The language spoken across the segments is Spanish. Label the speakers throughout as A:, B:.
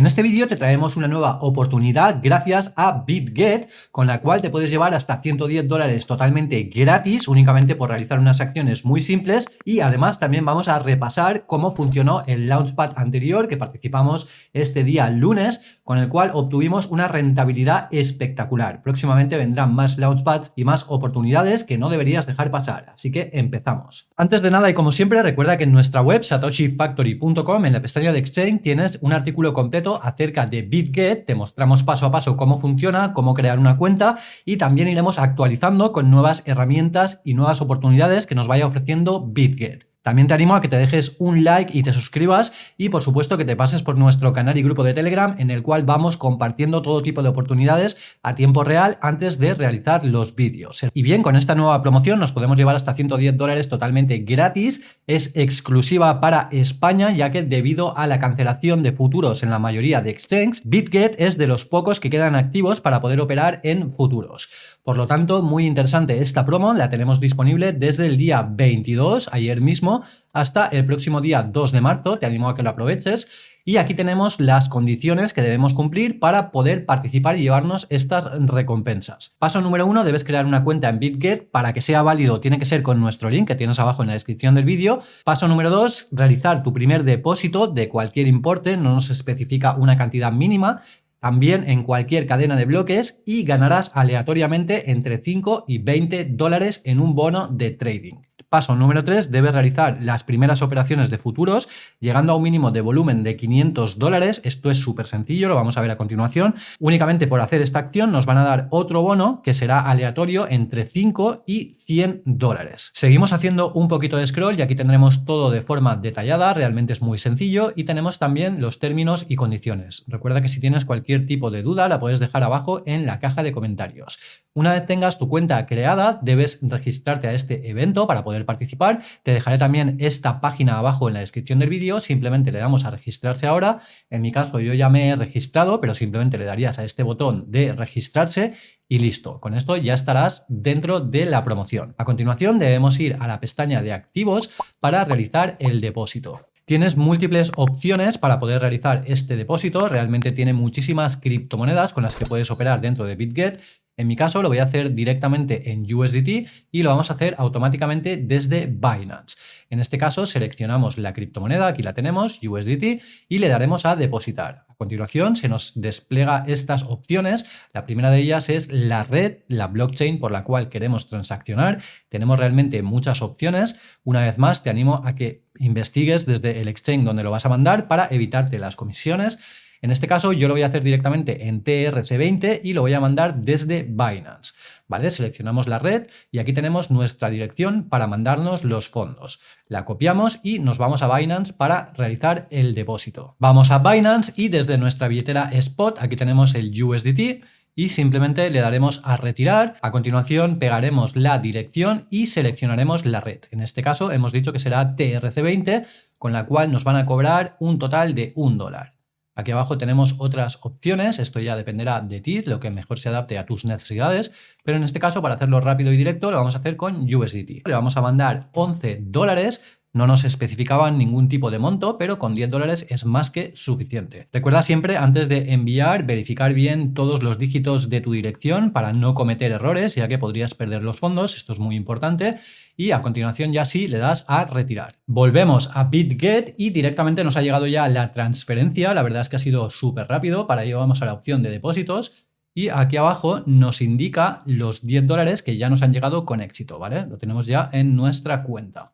A: En este vídeo te traemos una nueva oportunidad gracias a BitGet, con la cual te puedes llevar hasta 110 dólares totalmente gratis, únicamente por realizar unas acciones muy simples y además también vamos a repasar cómo funcionó el Launchpad anterior que participamos este día lunes, con el cual obtuvimos una rentabilidad espectacular. Próximamente vendrán más Launchpads y más oportunidades que no deberías dejar pasar, así que empezamos. Antes de nada y como siempre recuerda que en nuestra web satoshifactory.com en la pestaña de Exchange tienes un artículo completo acerca de BitGet, te mostramos paso a paso cómo funciona, cómo crear una cuenta y también iremos actualizando con nuevas herramientas y nuevas oportunidades que nos vaya ofreciendo BitGet. También te animo a que te dejes un like y te suscribas y por supuesto que te pases por nuestro canal y grupo de Telegram en el cual vamos compartiendo todo tipo de oportunidades a tiempo real antes de realizar los vídeos. Y bien, con esta nueva promoción nos podemos llevar hasta 110 dólares totalmente gratis, es exclusiva para España ya que debido a la cancelación de futuros en la mayoría de exchanges, BitGet es de los pocos que quedan activos para poder operar en futuros. Por lo tanto, muy interesante esta promo, la tenemos disponible desde el día 22, ayer mismo, hasta el próximo día 2 de marzo, te animo a que lo aproveches. Y aquí tenemos las condiciones que debemos cumplir para poder participar y llevarnos estas recompensas. Paso número uno, debes crear una cuenta en BitGet. Para que sea válido tiene que ser con nuestro link que tienes abajo en la descripción del vídeo. Paso número dos, realizar tu primer depósito de cualquier importe, no nos especifica una cantidad mínima también en cualquier cadena de bloques y ganarás aleatoriamente entre 5 y 20 dólares en un bono de trading. Paso número 3, debes realizar las primeras operaciones de futuros llegando a un mínimo de volumen de 500 dólares. Esto es súper sencillo, lo vamos a ver a continuación. Únicamente por hacer esta acción nos van a dar otro bono que será aleatorio entre 5 y 100 dólares. Seguimos haciendo un poquito de scroll y aquí tendremos todo de forma detallada, realmente es muy sencillo y tenemos también los términos y condiciones. Recuerda que si tienes cualquier tipo de duda la puedes dejar abajo en la caja de comentarios. Una vez tengas tu cuenta creada, debes registrarte a este evento para poder participar. Te dejaré también esta página abajo en la descripción del vídeo. Simplemente le damos a registrarse ahora. En mi caso yo ya me he registrado, pero simplemente le darías a este botón de registrarse y listo. Con esto ya estarás dentro de la promoción. A continuación debemos ir a la pestaña de activos para realizar el depósito. Tienes múltiples opciones para poder realizar este depósito, realmente tiene muchísimas criptomonedas con las que puedes operar dentro de BitGet en mi caso lo voy a hacer directamente en USDT y lo vamos a hacer automáticamente desde Binance. En este caso seleccionamos la criptomoneda, aquí la tenemos, USDT, y le daremos a depositar. A continuación se nos despliega estas opciones. La primera de ellas es la red, la blockchain por la cual queremos transaccionar. Tenemos realmente muchas opciones. Una vez más te animo a que investigues desde el exchange donde lo vas a mandar para evitarte las comisiones en este caso yo lo voy a hacer directamente en TRC20 y lo voy a mandar desde Binance. ¿Vale? Seleccionamos la red y aquí tenemos nuestra dirección para mandarnos los fondos. La copiamos y nos vamos a Binance para realizar el depósito. Vamos a Binance y desde nuestra billetera Spot, aquí tenemos el USDT, y simplemente le daremos a retirar. A continuación pegaremos la dirección y seleccionaremos la red. En este caso hemos dicho que será TRC20, con la cual nos van a cobrar un total de un dólar. Aquí abajo tenemos otras opciones, esto ya dependerá de ti, lo que mejor se adapte a tus necesidades, pero en este caso para hacerlo rápido y directo lo vamos a hacer con USDT. Le vamos a mandar 11 dólares no nos especificaban ningún tipo de monto, pero con 10 dólares es más que suficiente. Recuerda siempre, antes de enviar, verificar bien todos los dígitos de tu dirección para no cometer errores, ya que podrías perder los fondos, esto es muy importante, y a continuación ya sí le das a retirar. Volvemos a BitGet y directamente nos ha llegado ya la transferencia, la verdad es que ha sido súper rápido, para ello vamos a la opción de depósitos, y aquí abajo nos indica los 10 dólares que ya nos han llegado con éxito, ¿vale? Lo tenemos ya en nuestra cuenta.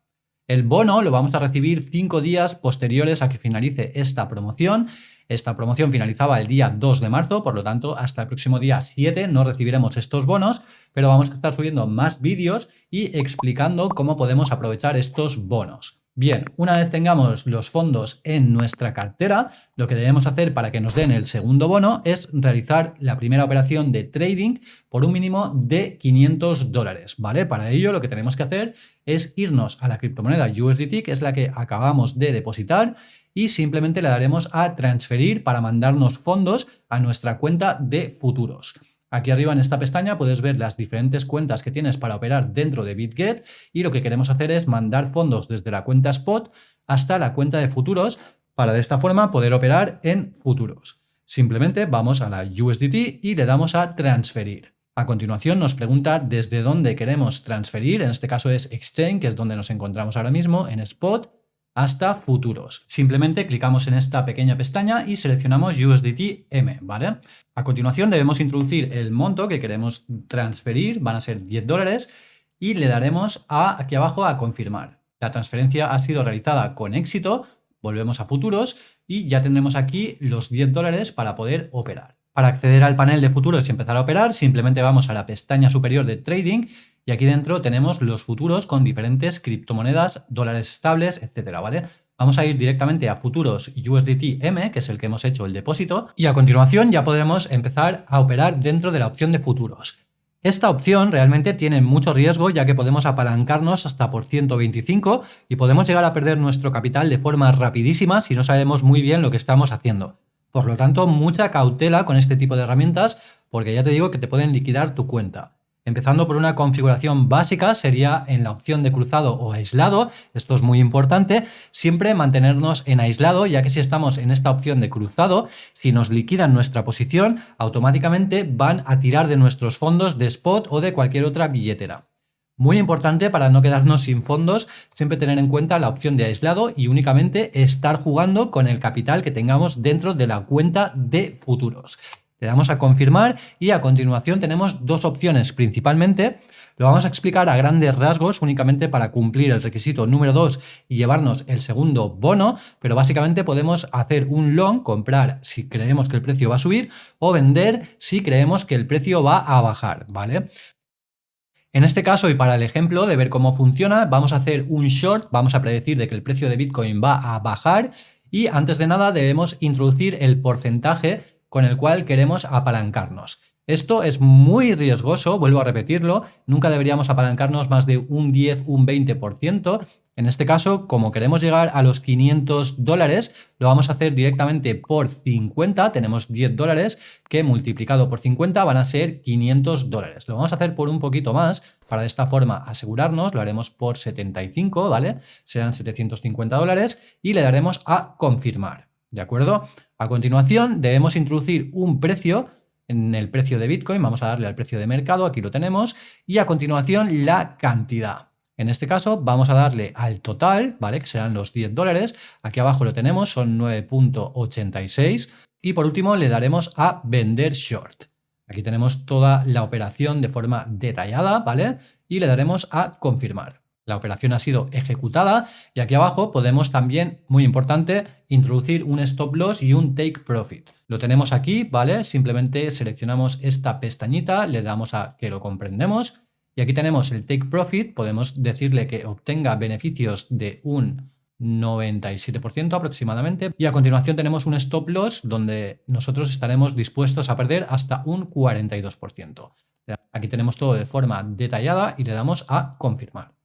A: El bono lo vamos a recibir cinco días posteriores a que finalice esta promoción. Esta promoción finalizaba el día 2 de marzo, por lo tanto hasta el próximo día 7 no recibiremos estos bonos, pero vamos a estar subiendo más vídeos y explicando cómo podemos aprovechar estos bonos. Bien, una vez tengamos los fondos en nuestra cartera, lo que debemos hacer para que nos den el segundo bono es realizar la primera operación de trading por un mínimo de 500 dólares, ¿vale? Para ello lo que tenemos que hacer es irnos a la criptomoneda USDT, que es la que acabamos de depositar, y simplemente le daremos a transferir para mandarnos fondos a nuestra cuenta de futuros. Aquí arriba en esta pestaña puedes ver las diferentes cuentas que tienes para operar dentro de BitGet y lo que queremos hacer es mandar fondos desde la cuenta Spot hasta la cuenta de futuros para de esta forma poder operar en futuros. Simplemente vamos a la USDT y le damos a transferir. A continuación nos pregunta desde dónde queremos transferir, en este caso es Exchange, que es donde nos encontramos ahora mismo, en Spot, hasta futuros. Simplemente clicamos en esta pequeña pestaña y seleccionamos USDT M, ¿vale? A continuación debemos introducir el monto que queremos transferir, van a ser 10 dólares, y le daremos a, aquí abajo a confirmar. La transferencia ha sido realizada con éxito, volvemos a futuros y ya tendremos aquí los 10 dólares para poder operar. Para acceder al panel de futuros y empezar a operar, simplemente vamos a la pestaña superior de Trading y aquí dentro tenemos los futuros con diferentes criptomonedas, dólares estables, etcétera, ¿vale? Vamos a ir directamente a futuros USDT M, que es el que hemos hecho el depósito, y a continuación ya podremos empezar a operar dentro de la opción de futuros. Esta opción realmente tiene mucho riesgo ya que podemos apalancarnos hasta por 125 y podemos llegar a perder nuestro capital de forma rapidísima si no sabemos muy bien lo que estamos haciendo. Por lo tanto, mucha cautela con este tipo de herramientas porque ya te digo que te pueden liquidar tu cuenta. Empezando por una configuración básica sería en la opción de cruzado o aislado, esto es muy importante, siempre mantenernos en aislado ya que si estamos en esta opción de cruzado, si nos liquidan nuestra posición, automáticamente van a tirar de nuestros fondos de spot o de cualquier otra billetera. Muy importante para no quedarnos sin fondos, siempre tener en cuenta la opción de aislado y únicamente estar jugando con el capital que tengamos dentro de la cuenta de futuros. Le damos a confirmar y a continuación tenemos dos opciones principalmente. Lo vamos a explicar a grandes rasgos únicamente para cumplir el requisito número 2 y llevarnos el segundo bono, pero básicamente podemos hacer un long, comprar si creemos que el precio va a subir o vender si creemos que el precio va a bajar, ¿vale? En este caso y para el ejemplo de ver cómo funciona, vamos a hacer un short, vamos a predecir de que el precio de Bitcoin va a bajar y antes de nada debemos introducir el porcentaje con el cual queremos apalancarnos. Esto es muy riesgoso, vuelvo a repetirlo, nunca deberíamos apalancarnos más de un 10, un 20%, en este caso, como queremos llegar a los 500 dólares, lo vamos a hacer directamente por 50, tenemos 10 dólares, que multiplicado por 50 van a ser 500 dólares. Lo vamos a hacer por un poquito más, para de esta forma asegurarnos, lo haremos por 75, ¿vale? Serán 750 dólares y le daremos a confirmar, ¿de acuerdo? A continuación debemos introducir un precio en el precio de Bitcoin, vamos a darle al precio de mercado, aquí lo tenemos, y a continuación la cantidad. En este caso vamos a darle al total, ¿vale? Que serán los 10 dólares. Aquí abajo lo tenemos, son 9.86. Y por último le daremos a vender short. Aquí tenemos toda la operación de forma detallada, ¿vale? Y le daremos a confirmar. La operación ha sido ejecutada y aquí abajo podemos también, muy importante, introducir un stop loss y un take profit. Lo tenemos aquí, ¿vale? Simplemente seleccionamos esta pestañita, le damos a que lo comprendemos y aquí tenemos el take profit, podemos decirle que obtenga beneficios de un 97% aproximadamente. Y a continuación tenemos un stop loss donde nosotros estaremos dispuestos a perder hasta un 42%. Aquí tenemos todo de forma detallada y le damos a confirmar.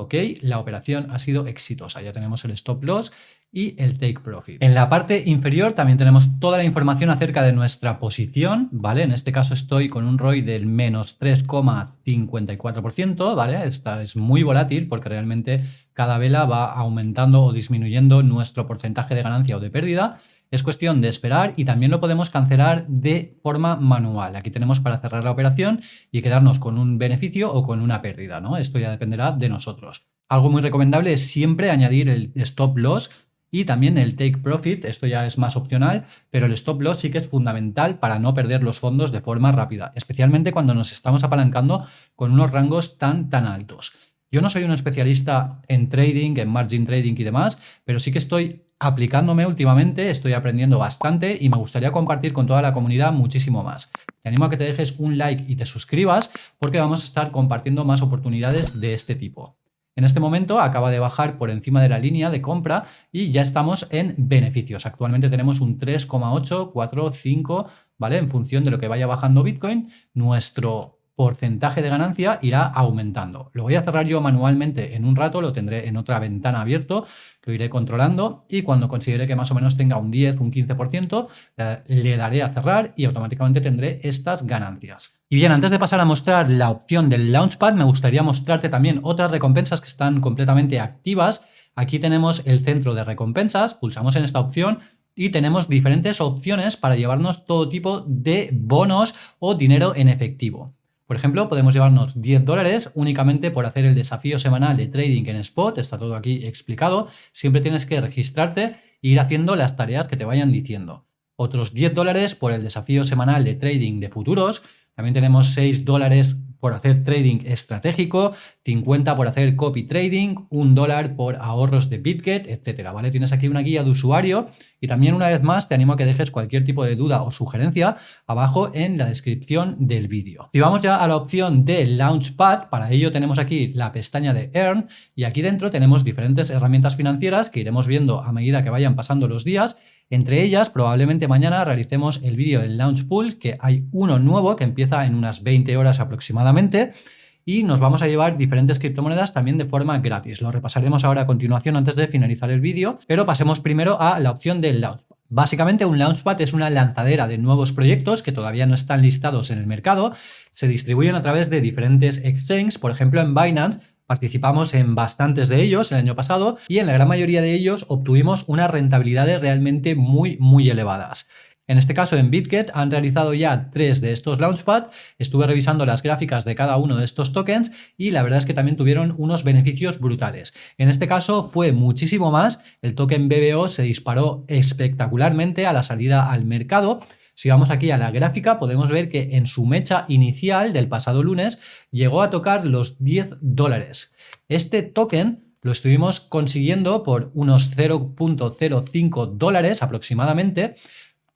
A: Ok, la operación ha sido exitosa. Ya tenemos el stop loss y el take profit. En la parte inferior también tenemos toda la información acerca de nuestra posición, ¿vale? En este caso estoy con un ROI del menos 3,54%, ¿vale? Esta es muy volátil porque realmente cada vela va aumentando o disminuyendo nuestro porcentaje de ganancia o de pérdida. Es cuestión de esperar y también lo podemos cancelar de forma manual. Aquí tenemos para cerrar la operación y quedarnos con un beneficio o con una pérdida, ¿no? Esto ya dependerá de nosotros. Algo muy recomendable es siempre añadir el stop loss y también el take profit, esto ya es más opcional, pero el stop loss sí que es fundamental para no perder los fondos de forma rápida, especialmente cuando nos estamos apalancando con unos rangos tan tan altos. Yo no soy un especialista en trading, en margin trading y demás, pero sí que estoy aplicándome últimamente, estoy aprendiendo bastante y me gustaría compartir con toda la comunidad muchísimo más. Te animo a que te dejes un like y te suscribas porque vamos a estar compartiendo más oportunidades de este tipo. En este momento acaba de bajar por encima de la línea de compra y ya estamos en beneficios. Actualmente tenemos un 3,845, ¿vale? En función de lo que vaya bajando Bitcoin, nuestro porcentaje de ganancia irá aumentando. Lo voy a cerrar yo manualmente en un rato, lo tendré en otra ventana abierto, lo iré controlando y cuando considere que más o menos tenga un 10, un 15%, eh, le daré a cerrar y automáticamente tendré estas ganancias. Y bien, antes de pasar a mostrar la opción del Launchpad, me gustaría mostrarte también otras recompensas que están completamente activas. Aquí tenemos el centro de recompensas, pulsamos en esta opción y tenemos diferentes opciones para llevarnos todo tipo de bonos o dinero en efectivo. Por ejemplo, podemos llevarnos 10 dólares únicamente por hacer el desafío semanal de trading en Spot, está todo aquí explicado. Siempre tienes que registrarte e ir haciendo las tareas que te vayan diciendo. Otros 10 dólares por el desafío semanal de trading de futuros. También tenemos 6 dólares por hacer trading estratégico, 50 por hacer copy trading, 1 dólar por ahorros de BitGet, etcétera, ¿vale? Tienes aquí una guía de usuario y también una vez más te animo a que dejes cualquier tipo de duda o sugerencia abajo en la descripción del vídeo. Si vamos ya a la opción de Launchpad, para ello tenemos aquí la pestaña de Earn y aquí dentro tenemos diferentes herramientas financieras que iremos viendo a medida que vayan pasando los días entre ellas, probablemente mañana realicemos el vídeo del Launch Pool, que hay uno nuevo que empieza en unas 20 horas aproximadamente, y nos vamos a llevar diferentes criptomonedas también de forma gratis. Lo repasaremos ahora a continuación antes de finalizar el vídeo, pero pasemos primero a la opción del Launchpad. Básicamente un Launchpad es una lanzadera de nuevos proyectos que todavía no están listados en el mercado, se distribuyen a través de diferentes exchanges, por ejemplo en Binance Participamos en bastantes de ellos el año pasado y en la gran mayoría de ellos obtuvimos unas rentabilidades realmente muy, muy elevadas. En este caso en BitGet han realizado ya tres de estos Launchpad, estuve revisando las gráficas de cada uno de estos tokens y la verdad es que también tuvieron unos beneficios brutales. En este caso fue muchísimo más, el token BBO se disparó espectacularmente a la salida al mercado si vamos aquí a la gráfica, podemos ver que en su mecha inicial del pasado lunes llegó a tocar los 10 dólares. Este token lo estuvimos consiguiendo por unos 0.05 dólares aproximadamente,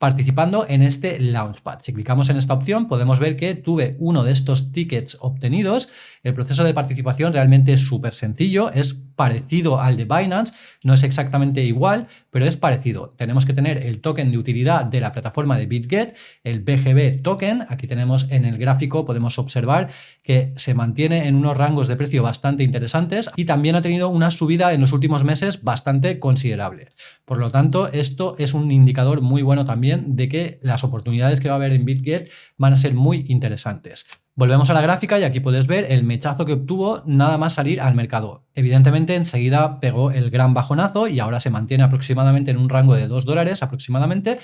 A: participando en este Launchpad. Si clicamos en esta opción podemos ver que tuve uno de estos tickets obtenidos. El proceso de participación realmente es súper sencillo, es parecido al de Binance, no es exactamente igual, pero es parecido. Tenemos que tener el token de utilidad de la plataforma de BitGet, el BGB token. Aquí tenemos en el gráfico, podemos observar que se mantiene en unos rangos de precio bastante interesantes y también ha tenido una subida en los últimos meses bastante considerable. Por lo tanto, esto es un indicador muy bueno también de que las oportunidades que va a haber en BitGet van a ser muy interesantes. Volvemos a la gráfica y aquí puedes ver el mechazo que obtuvo nada más salir al mercado. Evidentemente enseguida pegó el gran bajonazo y ahora se mantiene aproximadamente en un rango de 2 dólares aproximadamente,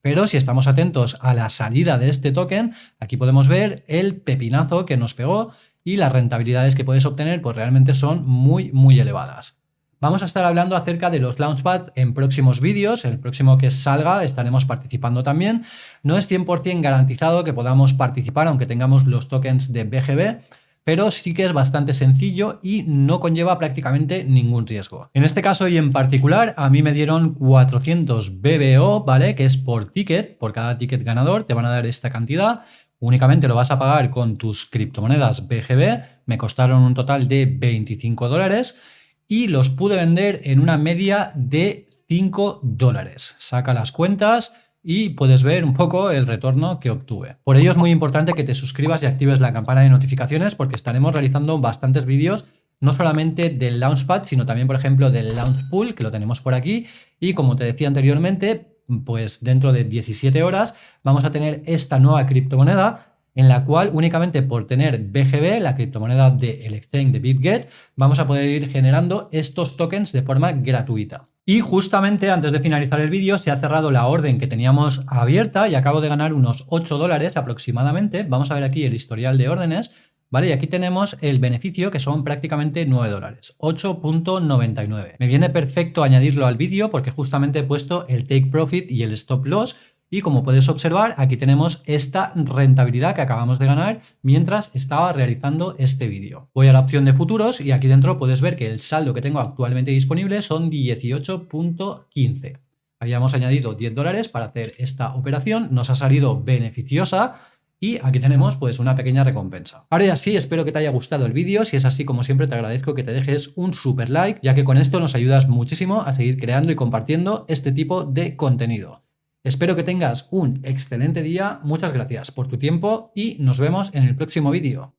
A: pero si estamos atentos a la salida de este token, aquí podemos ver el pepinazo que nos pegó y las rentabilidades que puedes obtener pues realmente son muy muy elevadas. Vamos a estar hablando acerca de los Launchpad en próximos vídeos, el próximo que salga estaremos participando también. No es 100% garantizado que podamos participar aunque tengamos los tokens de BGB, pero sí que es bastante sencillo y no conlleva prácticamente ningún riesgo. En este caso y en particular, a mí me dieron 400 BBO, ¿vale? Que es por ticket, por cada ticket ganador te van a dar esta cantidad. Únicamente lo vas a pagar con tus criptomonedas BGB, me costaron un total de 25 dólares y los pude vender en una media de 5 dólares. Saca las cuentas y puedes ver un poco el retorno que obtuve. Por ello es muy importante que te suscribas y actives la campana de notificaciones porque estaremos realizando bastantes vídeos no solamente del Launchpad, sino también, por ejemplo, del Launch Pool, que lo tenemos por aquí. Y como te decía anteriormente, pues dentro de 17 horas vamos a tener esta nueva criptomoneda en la cual únicamente por tener BGB, la criptomoneda del exchange de BitGet, vamos a poder ir generando estos tokens de forma gratuita. Y justamente antes de finalizar el vídeo se ha cerrado la orden que teníamos abierta y acabo de ganar unos 8 dólares aproximadamente. Vamos a ver aquí el historial de órdenes. ¿Vale? Y aquí tenemos el beneficio que son prácticamente 9 dólares, 8.99. Me viene perfecto añadirlo al vídeo porque justamente he puesto el take profit y el stop loss y como puedes observar, aquí tenemos esta rentabilidad que acabamos de ganar mientras estaba realizando este vídeo. Voy a la opción de futuros y aquí dentro puedes ver que el saldo que tengo actualmente disponible son 18.15. Habíamos añadido 10 dólares para hacer esta operación, nos ha salido beneficiosa y aquí tenemos pues una pequeña recompensa. Ahora ya sí, espero que te haya gustado el vídeo, si es así como siempre te agradezco que te dejes un super like, ya que con esto nos ayudas muchísimo a seguir creando y compartiendo este tipo de contenido. Espero que tengas un excelente día, muchas gracias por tu tiempo y nos vemos en el próximo vídeo.